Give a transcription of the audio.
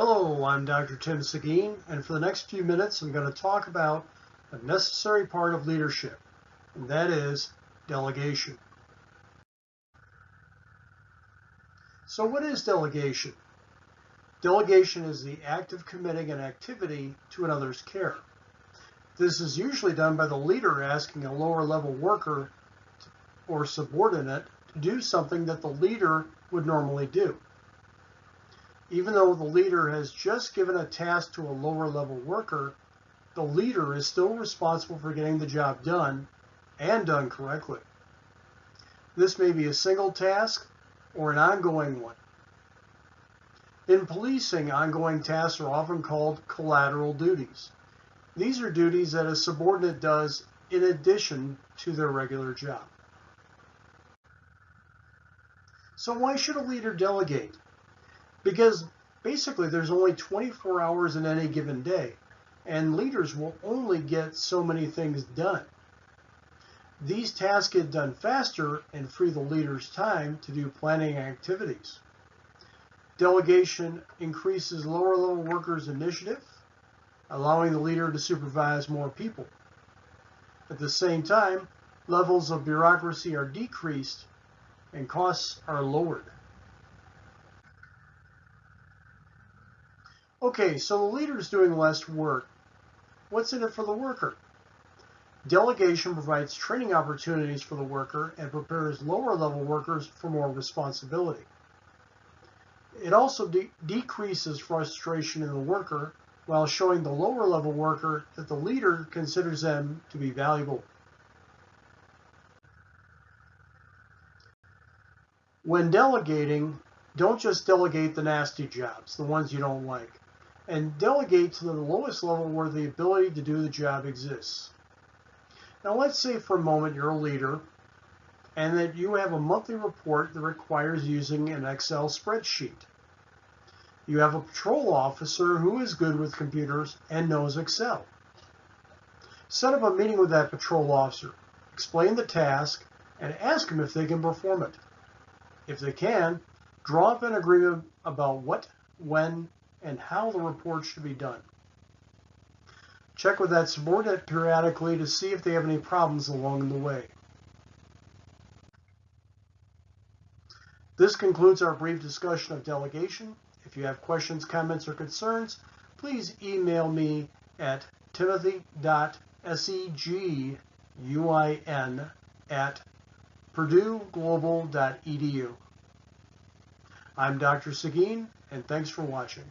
Hello, I'm Dr. Tim Seguin, and for the next few minutes, I'm going to talk about a necessary part of leadership, and that is delegation. So what is delegation? Delegation is the act of committing an activity to another's care. This is usually done by the leader asking a lower level worker or subordinate to do something that the leader would normally do. Even though the leader has just given a task to a lower level worker, the leader is still responsible for getting the job done and done correctly. This may be a single task or an ongoing one. In policing, ongoing tasks are often called collateral duties. These are duties that a subordinate does in addition to their regular job. So why should a leader delegate? Because basically there's only 24 hours in any given day and leaders will only get so many things done. These tasks get done faster and free the leader's time to do planning activities. Delegation increases lower level workers' initiative, allowing the leader to supervise more people. At the same time, levels of bureaucracy are decreased and costs are lowered. Okay, so the leader is doing less work. What's in it for the worker? Delegation provides training opportunities for the worker and prepares lower level workers for more responsibility. It also de decreases frustration in the worker while showing the lower level worker that the leader considers them to be valuable. When delegating, don't just delegate the nasty jobs, the ones you don't like, and delegate to the lowest level where the ability to do the job exists. Now let's say for a moment you're a leader and that you have a monthly report that requires using an Excel spreadsheet. You have a patrol officer who is good with computers and knows Excel. Set up a meeting with that patrol officer, explain the task, and ask them if they can perform it. If they can, draw up an agreement about what, when, and how the report should be done. Check with that subordinate periodically to see if they have any problems along the way. This concludes our brief discussion of delegation. If you have questions, comments, or concerns, please email me at timothy.seguin at purdueglobal.edu. I'm Dr. Seguin, and thanks for watching.